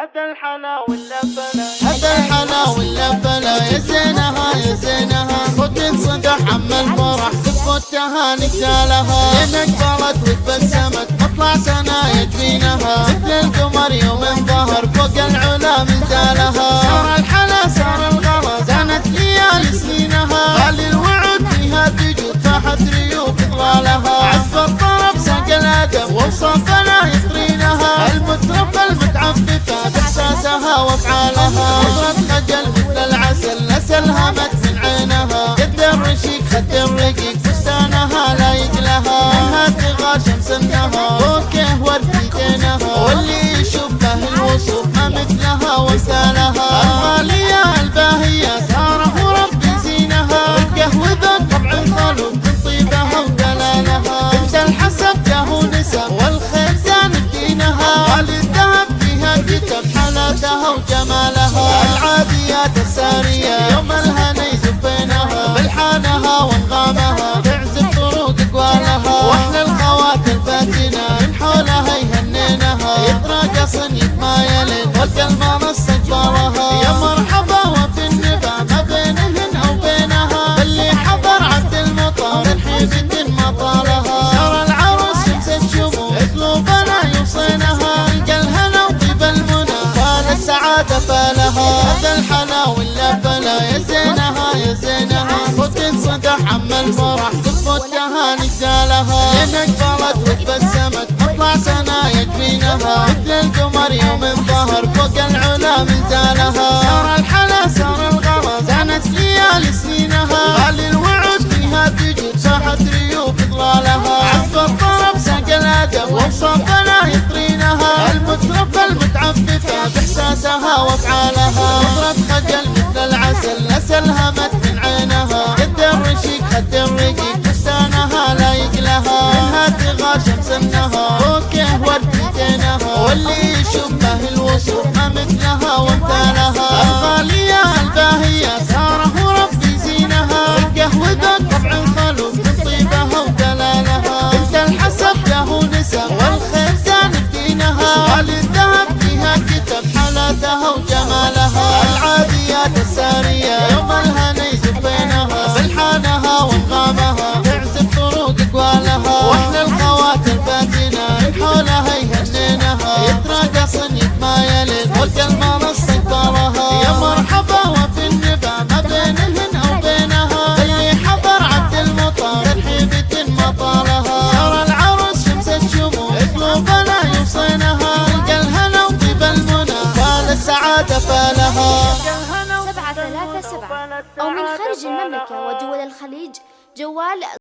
هذا الحلا ولا بلا يا زينها يا زينها. خد انصدح عم الفرح تفوت التهاني تالها لين اقبلت وتبسمت مطلع سنة يجبينها مثل القمر يوم ظهر فوق العلا من زالها العسل نسلهمت من عينها. قد الرشيق خد الرقيق فستانها لا يقلها منها تغار شمس يوم الهنا يزفينها بالحانها وانغامها عم الفرح تفوت تهاني زالها لين اقبلت وتبسمت مطلع سنة يكفينها مثل القمر يوم ظهر فوق العلا من زالها صار الحلا صار الغلا زانت ليالي سنينها غالي الوعود فيها تجود ساحت ريوف ظلالها عزف الطرب ساق الأدب. وصفنا يطرينها. المترف المتعففة بإحساسها وأفعالها. نظرة خجل مثل العسل عينها قد الرشيق خد الرقيق فستانها لا يقلها منها تغار شمس النهار بوكه ورد واللي يشوف له الوصول ما مثلها وامثالها نص اكبرها يا مرحبا وفي النبا ما بينهن أو بينها اللي حضر عبد المطر ترحيبة مطالها صار العروس شمس الشموع قلوبنا يوصينها القى الهنا وطيب المنى فال السعادة فالها سبعة ثلاثة سبعة. أو من خارج المملكة ودول الخليج جوال